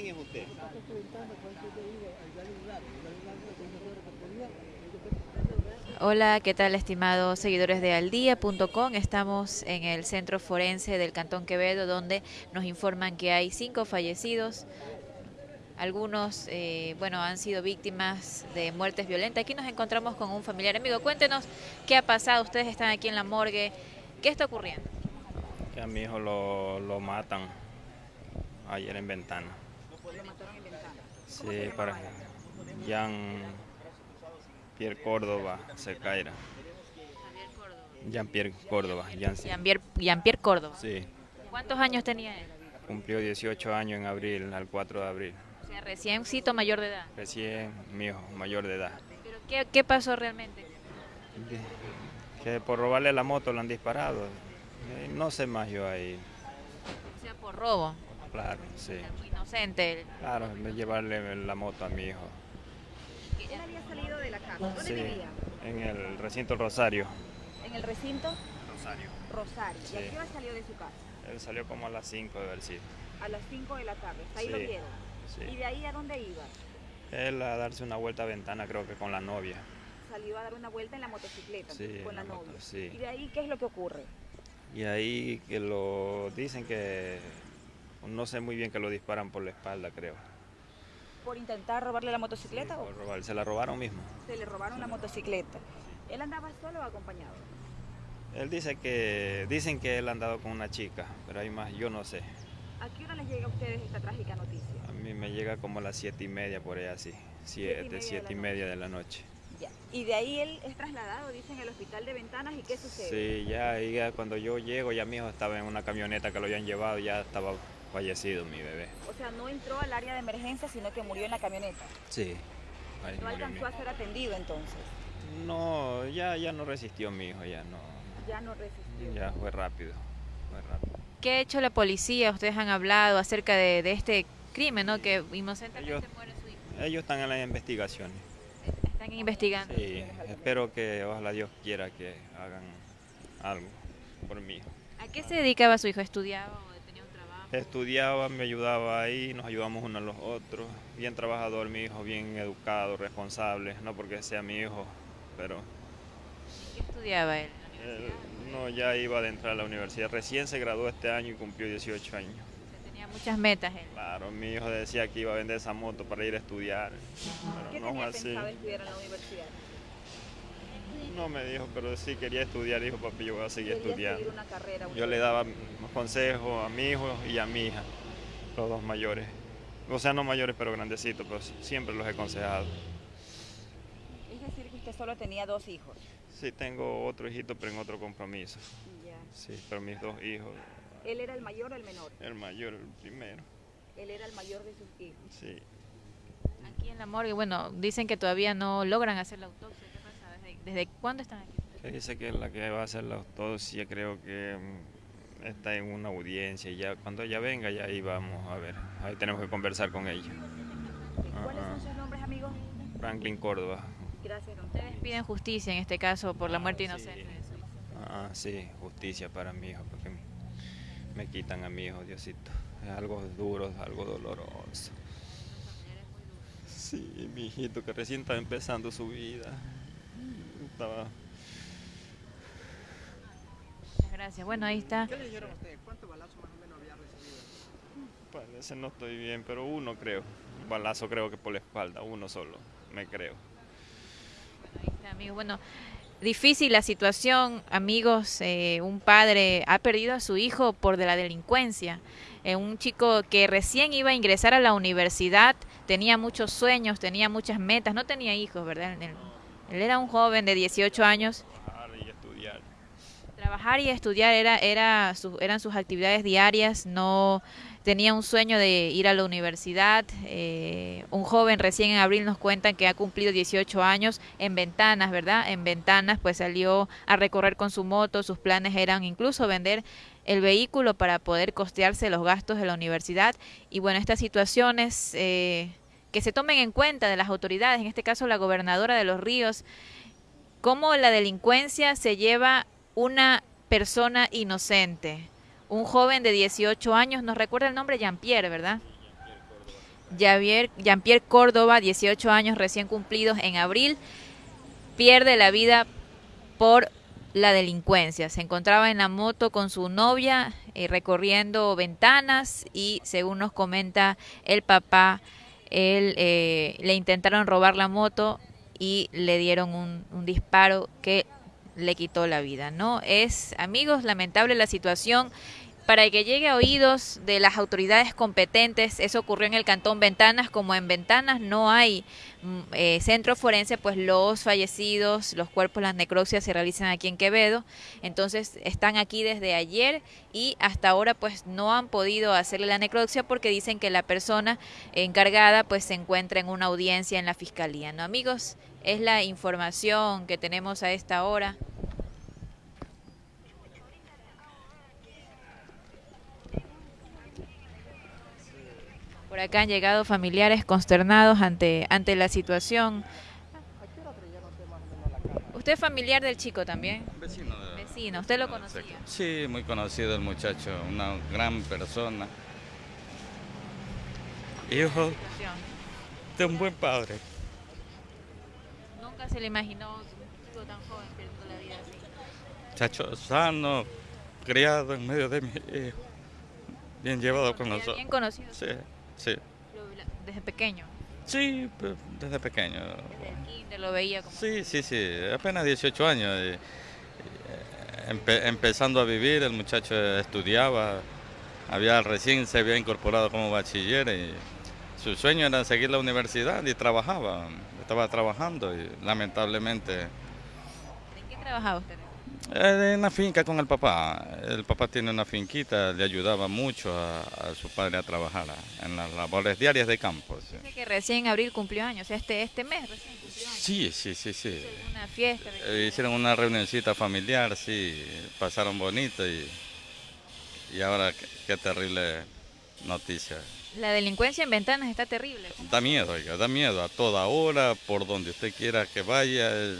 ¿Quién es usted? Hola, ¿qué tal estimados seguidores de aldía.com? Estamos en el centro forense del Cantón Quevedo donde nos informan que hay cinco fallecidos. Algunos, eh, bueno, han sido víctimas de muertes violentas. Aquí nos encontramos con un familiar amigo. Cuéntenos qué ha pasado. Ustedes están aquí en la morgue. ¿Qué está ocurriendo? Que a mi hijo lo, lo matan ayer en Ventana. ¿Lo mataron en ventana? Sí, para Jean Pierre Córdoba Secaira. Jean Pierre Córdoba, Jean. Jean-Pierre Jean-Pierre Córdoba. Sí, ¿Cuántos años tenía él? cumplió 18 años en abril, al 4 de abril. O sea, recién cito mayor de edad. Recién mi hijo, mayor de edad. ¿Pero qué, qué pasó realmente? Que por robarle la moto lo han disparado. Eh, No sé más yo ahí. O sea, por robo. Claro, sí. Muy inocente. Claro, de llevarle la moto a mi hijo. Él había salido de la casa. ¿Dónde Sí, vivía? en el recinto Rosario. En el recinto Rosario. Rosario. ¿Y Sí. a qué hora salió de su casa? Él salió como a las 5 de haber sido. A las 5 de la tarde. Ahí lo Sí, vieron. ¿Y Sí. de ahí a dónde iba? Él a darse una vuelta a ventana, creo que con la novia. Salió a dar una vuelta en la motocicleta Sí, con la moto, novia. sí. ¿Y de ahí qué es lo que ocurre? Y ahí que lo dicen que no sé muy bien que lo disparan por la espalda, creo. ¿Por intentar robarle la motocicleta Por o robar- Se la robaron mismo. se le robaron la motocicleta? ¿Él andaba solo o acompañado? Él dice que dicen que él ha andado con una chica, pero hay más, yo no sé. ¿A qué hora les llega a ustedes esta trágica noticia? A mí me llega como a las siete y media por ahí así, Siete siete, y media de la noche. Ya. Y de ahí él es trasladado, dicen, al hospital de Ventanas. ¿Y qué sucede? Sí, ya, ahí ya cuando yo llego, ya mi hijo estaba en una camioneta que lo habían llevado, ya estaba fallecido mi bebé. O sea, no entró al área de emergencia, sino que murió en la camioneta. Sí. Ahí No alcanzó a ser atendido entonces. No, ya, ya no resistió mi hijo, ya no. Ya no resistió. Ya fue rápido, fue rápido. ¿Qué ha hecho la policía? Ustedes han hablado acerca de, de este crimen, ¿no? Que inocentemente Ellos- muere su hijo. Ellos están en las investigaciones. Están investigando. Sí, espero que ojalá Dios quiera que hagan algo por mi hijo. ¿A qué se dedicaba su hijo? ¿Estudiaba o tenía un trabajo? Estudiaba, me ayudaba ahí, nos ayudamos unos a los otros. Bien trabajador mi hijo, bien educado, responsable, no porque sea mi hijo, pero ¿Qué estudiaba él? ¿En la él universidad? no ya iba a entrar a la universidad. Recién se graduó este año y cumplió 18 años. Tenía muchas metas él. Claro, mi hijo decía que iba a vender esa moto para ir a estudiar, ¿Qué pero no tenía así. pensado estudiar en la universidad? No me dijo, pero sí quería estudiar, dijo papi, yo voy a seguir Quería estudiando. seguir una carrera. Yo le daba consejos a mi hijo y a mi hija, los dos mayores. O sea, no mayores, pero grandecitos, pero siempre los he aconsejado. Es decir, que usted solo tenía dos hijos. Sí, tengo otro hijito, pero en otro compromiso. Ya. Sí, pero mis dos hijos, ¿Él era el mayor o el menor? el mayor, el primero. Él era el mayor de sus hijos. Sí. Aquí en la morgue, bueno, dicen que todavía no logran hacer la autopsia. ¿Desde, desde cuándo están aquí? Que dice que la que va a hacer la autopsia creo que mm, está en una audiencia y ya cuando ella venga ya ahí vamos a ver. Ahí tenemos que conversar con ella. ¿Cuáles son sus nombres, amigos? Franklin Córdoba. Gracias, Ustedes piden justicia en este caso por la muerte Claro, sí. inocente hijo. Ah, sí, justicia para mi hijo, porque me quitan a mi hijo, Diosito. Es algo duro, algo doloroso. Sí, mi hijito que recién estaba empezando su vida. Estaba, Muchas gracias. Bueno, ahí está. ¿Qué le dijeron a usted? ¿Cuántos balazos más o menos había recibido? parece no estoy bien, pero uno creo. Un balazo creo que por la espalda, uno solo, me creo. Ahí está, amigos. Bueno, difícil la situación, amigos. eh, un padre ha perdido a su hijo por de la delincuencia. Eh, un chico que recién iba a ingresar a la universidad, tenía muchos sueños, tenía muchas metas, no tenía hijos, ¿verdad? Él, él era un joven de 18 años. Trabajar y estudiar. Trabajar y estudiar era, era su- eran sus actividades diarias, no tenía un sueño de ir a la universidad. eh, un joven recién en abril nos cuentan que ha cumplido 18 años en ventanas, ¿verdad? En ventanas, pues salió a recorrer con su moto, sus planes eran incluso vender el vehículo para poder costearse los gastos de la universidad. Y bueno, estas situaciones eh, que se tomen en cuenta de las autoridades, en este caso la gobernadora de Los Ríos, cómo la delincuencia se lleva una persona inocente. Un joven de 18 años, nos recuerda el nombre Jean-Pierre, ¿verdad? Jean-Pierre Córdoba, 18 años recién cumplidos en abril, pierde la vida por la delincuencia. Se encontraba en la moto con su novia eh, recorriendo ventanas y según nos comenta el papá, él, eh, le intentaron robar la moto y le dieron un, un disparo que le quitó la vida, ¿no? Es, amigos, lamentable la situación para que llegue a oídos de las autoridades competentes. Eso ocurrió en el Cantón Ventanas. Como en Ventanas no hay mm, eh, centro forense, pues los fallecidos, los cuerpos, las necropsias se realizan aquí en Quevedo. Entonces están aquí desde ayer y hasta ahora pues no han podido hacerle la necropsia porque dicen que la persona encargada pues se encuentra en una audiencia en la fiscalía. ¿No, amigos? Es la información que tenemos a esta hora. Por acá han llegado familiares consternados ante, ante la situación. ¿Usted es familiar del chico también? Vecino. de- Vecino, ¿usted lo conocía? Sí, muy conocido el muchacho, una gran persona. Hijo de un buen padre. Nunca se le imaginó un chico tan joven perdiendo la vida así. Muchacho sano, criado en medio de mi hijo. Bien llevado con nosotros. Bien conocido Sí, sí. desde pequeño. Sí, pues, desde pequeño. Desde el kinder lo veía como... Sí, sí, sí, apenas 18 años. eh, empe- empezando a vivir, el muchacho estudiaba, había recién se había incorporado como bachiller y su sueño era seguir la universidad y trabajaba, estaba trabajando y lamentablemente ¿En qué trabajaba usted? Eh, en la finca con el papá. El papá tiene una finquita, le ayudaba mucho a, a su padre a trabajar en las labores diarias de campo. sí. Dice que recién en abril cumplió años, este, este mes recién cumplió años. Sí, sí, sí, sí. Una fiesta. Eh, hicieron una reunioncita familiar, sí, pasaron bonito y, y ahora qué, qué terrible noticia. La delincuencia en ventanas está terrible. Da miedo, oiga, da miedo a toda hora, por donde usted quiera que vaya, es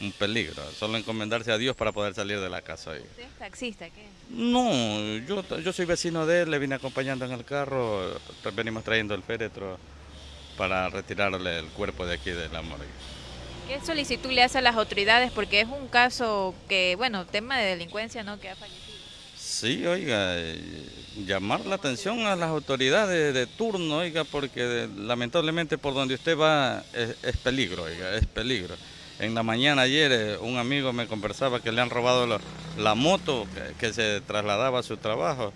un peligro. Solo encomendarse a Dios para poder salir de la casa. oiga. ¿Usted es taxista? ¿Qué? No, yo, yo soy vecino de él, le vine acompañando en el carro, venimos trayendo el féretro para retirarle el cuerpo de aquí de la morgue. ¿Qué solicitud le hace a las autoridades? Porque es un caso que, bueno, tema de delincuencia, ¿no? Que ha fallecido. Sí, oiga, eh, llamar la atención a las autoridades de turno, oiga, porque lamentablemente por donde usted va es, es peligro, oiga, es peligro. En la mañana ayer eh, un amigo me conversaba que le han robado la, moto que, se trasladaba a su trabajo.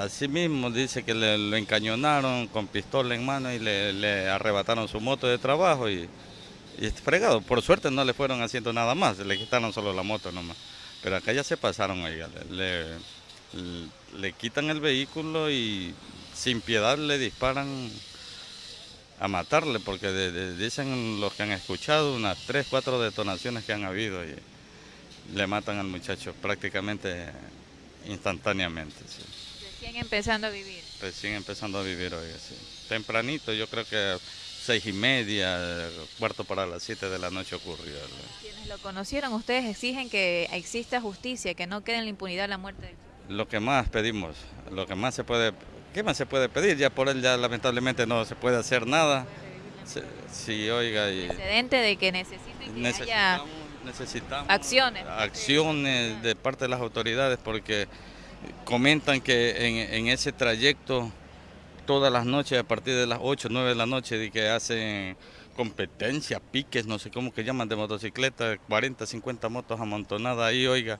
Así mismo dice que le, lo encañonaron con pistola en mano y le, arrebataron su moto de trabajo y, y fregado. Por suerte no le fueron haciendo nada más, le quitaron solo la moto nomás. Pero acá ya se pasaron, oiga, le- le quitan el vehículo y sin piedad le disparan a matarle, porque de- de- dicen los que han escuchado unas tres, cuatro detonaciones que han habido y le matan al muchacho prácticamente instantáneamente. sí. Recién empezando a vivir. Recién empezando a vivir hoy, sí. Tempranito, yo creo que seis y media, cuarto para las siete de la noche ocurrió. Quienes lo conocieron, ustedes exigen que exista justicia, que no quede en la impunidad la muerte Lo que más pedimos, lo que más se puede, ¿qué más se puede pedir? Ya por él ya lamentablemente no se puede hacer nada. Sí, oiga, y antecedente de que necesiten que haya necesitamos, necesitamos acciones. acciones de parte de las autoridades porque comentan que en, en ese trayecto todas las noches a partir de las 8, 9 de la noche de que hacen competencia, piques, no sé cómo que llaman de motocicleta, 40, 50 motos amontonadas ahí, oiga,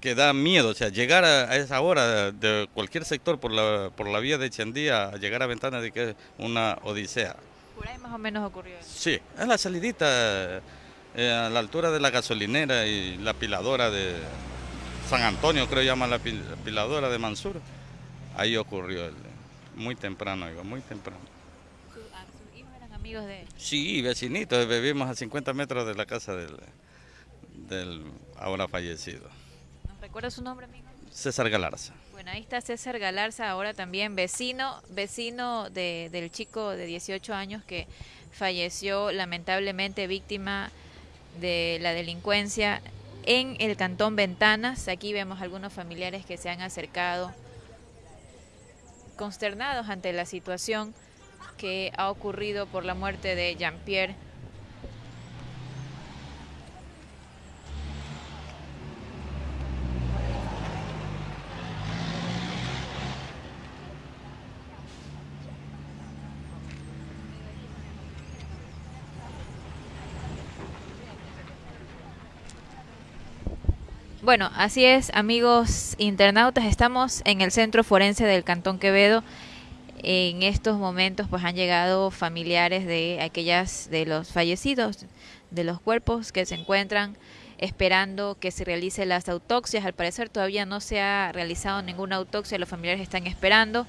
que da miedo, o sea, llegar a, esa hora de cualquier sector por la, por la vía de Chandía, a llegar a Ventana de que es una odisea. Por ahí más o menos ocurrió eso. Sí, es la salidita eh, a la altura de la gasolinera y la piladora de San Antonio, creo llama la pil- piladora de Mansur. Ahí ocurrió, el- muy temprano, digo, muy temprano. Su- sus hijos eran amigos de Sí, vecinitos, vivimos a 50 metros de la casa del, del ahora fallecido. ¿Nos recuerda su nombre, amigo? César Galarza. Bueno, ahí está César Galarza, ahora también vecino, vecino de, del chico de 18 años que falleció lamentablemente víctima de la delincuencia en el cantón Ventanas. Aquí vemos algunos familiares que se han acercado consternados ante la situación que ha ocurrido por la muerte de Jean-Pierre. Bueno, así es, amigos internautas, estamos en el Centro Forense del Cantón Quevedo. En estos momentos pues han llegado familiares de aquellas de los fallecidos, de los cuerpos que se encuentran esperando que se realice las autopsias. Al parecer todavía no se ha realizado ninguna autopsia, los familiares están esperando.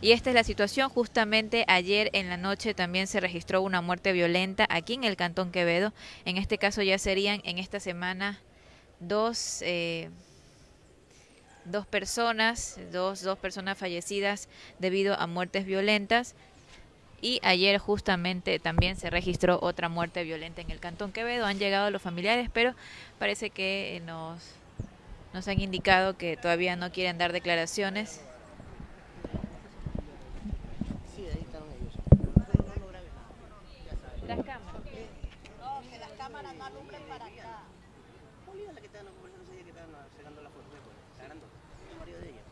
Y esta es la situación. Justamente ayer en la noche también se registró una muerte violenta aquí en el Cantón Quevedo. En este caso ya serían en esta semana dos, eh, dos personas, dos, dos personas fallecidas debido a muertes violentas. Y ayer justamente también se registró otra muerte violenta en el Cantón Quevedo. Han llegado los familiares, pero parece que nos, nos han indicado que todavía no quieren dar declaraciones. Sí, ahí están ellos. Las cámaras. No, que las cámaras no alumbren para acá. Julia es la que estaban conversando ese día que estaban sacando la foto, ¿recuerdas? La grandota, el marido de ella.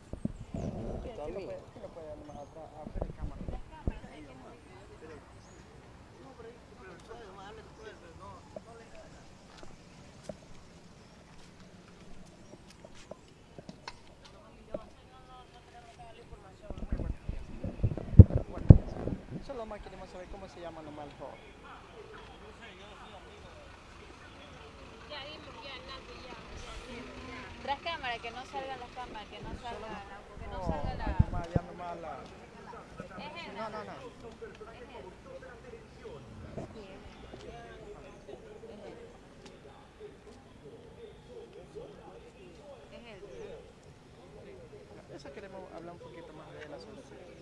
También. ¿Quién lo puede más atrás? A ver, cámara. Ahí nomás. Pero, no, pero, pero suave, nomás habla tú, pero no, no le Bueno, solo más queremos saber cómo se llama nomás el. Tras cámara, que no salgan las cámaras, que no salga, que no No, salga la... nomás, ya nomás la... No, no, no. es él. Eso queremos hablar un poquito más de la solución.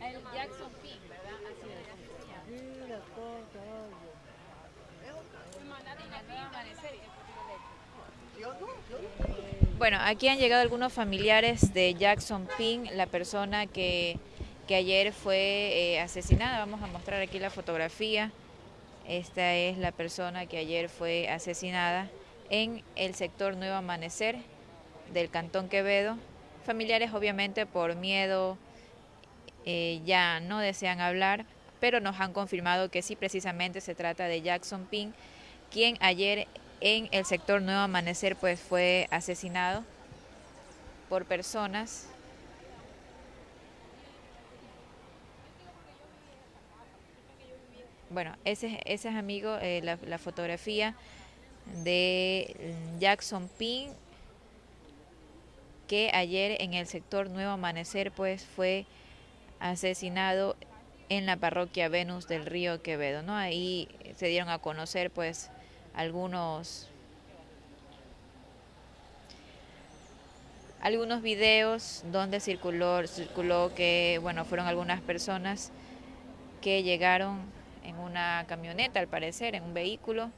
El Jackson Pink, ¿verdad? Así es. Bueno, aquí han llegado algunos familiares de Jackson Pink, la persona que, que ayer fue eh, asesinada. Vamos a mostrar aquí la fotografía. Esta es la persona que ayer fue asesinada en el sector Nuevo Amanecer del Cantón Quevedo. Familiares obviamente por miedo eh, ya no desean hablar, pero nos han confirmado que sí precisamente se trata de Jackson Pink, quien ayer en el sector Nuevo Amanecer pues fue asesinado por personas. Bueno, ese, ese es amigo, eh, la, la fotografía de Jackson Pink, que ayer en el sector Nuevo Amanecer pues fue asesinado en la parroquia Venus del Río Quevedo, ¿no? Ahí se dieron a conocer pues algunos algunos videos donde circuló circuló que bueno, fueron algunas personas que llegaron en una camioneta, al parecer, en un vehículo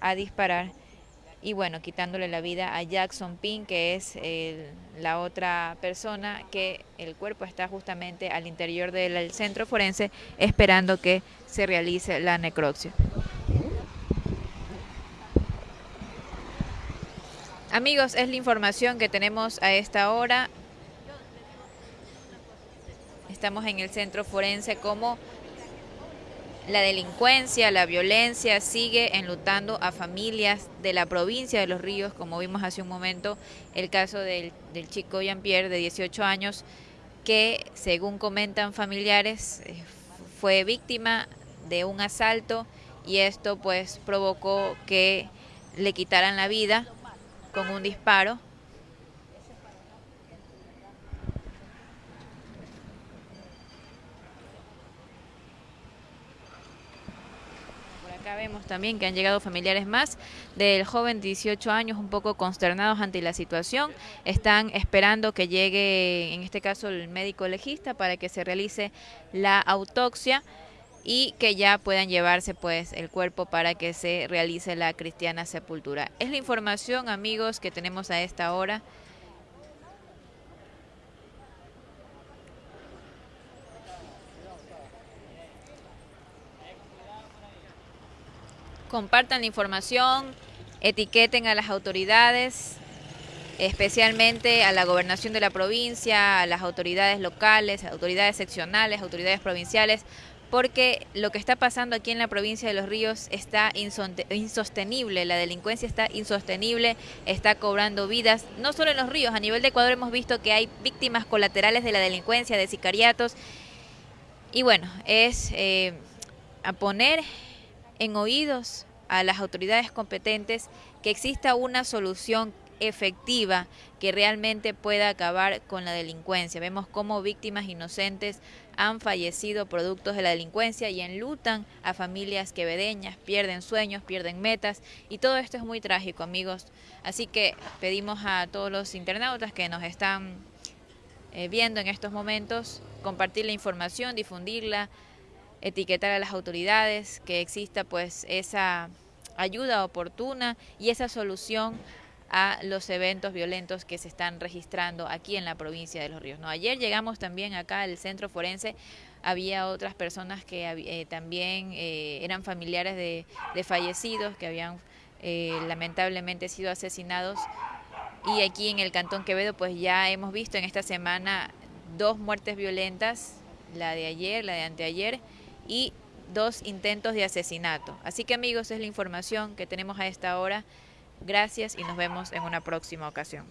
a disparar y bueno, quitándole la vida a Jackson Pink, que es el, la otra persona que el cuerpo está justamente al interior del centro forense esperando que se realice la necropsia. Amigos, es la información que tenemos a esta hora. Estamos en el centro forense como la delincuencia, la violencia sigue enlutando a familias de la provincia de Los Ríos, como vimos hace un momento el caso del, del chico Jean-Pierre de 18 años, que según comentan familiares eh, fue víctima de un asalto y esto pues provocó que le quitaran la vida con un disparo. Por acá también que han llegado familiares más del joven de 18 años un poco consternados ante la situación. Están esperando que llegue, en este caso, el médico legista para que se realice la autopsia y que ya puedan llevarse pues el cuerpo para que se realice la cristiana sepultura. Es la información, amigos, que tenemos a esta hora. Compartan la información, etiqueten a las autoridades, especialmente a la gobernación de la provincia, a las autoridades locales, autoridades seccionales, autoridades provinciales, porque lo que está pasando aquí en la provincia de Los Ríos está insostenible, la delincuencia está insostenible, está cobrando vidas, no solo en Los Ríos, a nivel de Ecuador hemos visto que hay víctimas colaterales de la delincuencia, de sicariatos, y bueno, es eh, a poner en oídos a las autoridades competentes que exista una solución efectiva que realmente pueda acabar con la delincuencia. Vemos cómo víctimas inocentes han fallecido productos de la delincuencia y enlutan a familias quevedeñas, pierden sueños, pierden metas y todo esto es muy trágico, amigos. Así que pedimos a todos los internautas que nos están eh, viendo en estos momentos compartir la información, difundirla, etiquetar a las autoridades, que exista pues esa ayuda oportuna y esa solución a los eventos violentos que se están registrando aquí en la provincia de Los Ríos. No, ayer llegamos también acá al centro forense, había otras personas que eh, también eh, eran familiares de, fallecidos que habían eh, lamentablemente sido asesinados y aquí en el Cantón Quevedo pues ya hemos visto en esta semana dos muertes violentas, la de ayer, la de anteayer y dos intentos de asesinato. Así que amigos, es la información que tenemos a esta hora. Gracias y nos vemos en una próxima ocasión.